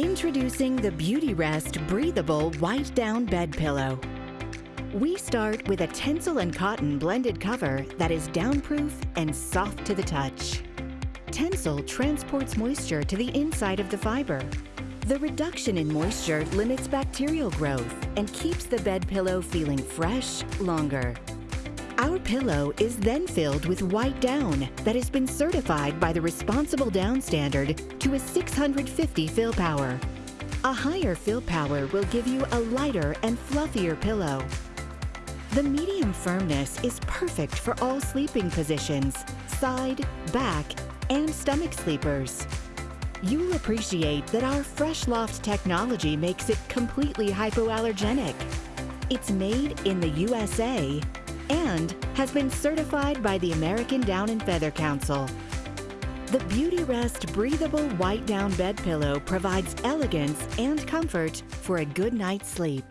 Introducing the Beautyrest Breathable White Down Bed Pillow. We start with a Tencel and cotton blended cover that is downproof and soft to the touch. Tencel transports moisture to the inside of the fiber. The reduction in moisture limits bacterial growth and keeps the bed pillow feeling fresh longer. Pillow is then filled with white down that has been certified by the Responsible Down Standard to a 650 fill power. A higher fill power will give you a lighter and fluffier pillow. The medium firmness is perfect for all sleeping positions, side, back, and stomach sleepers. You'll appreciate that our Fresh Loft technology makes it completely hypoallergenic. It's made in the USA and has been certified by the American Down and Feather Council. The Beautyrest Breathable White Down Bed Pillow provides elegance and comfort for a good night's sleep.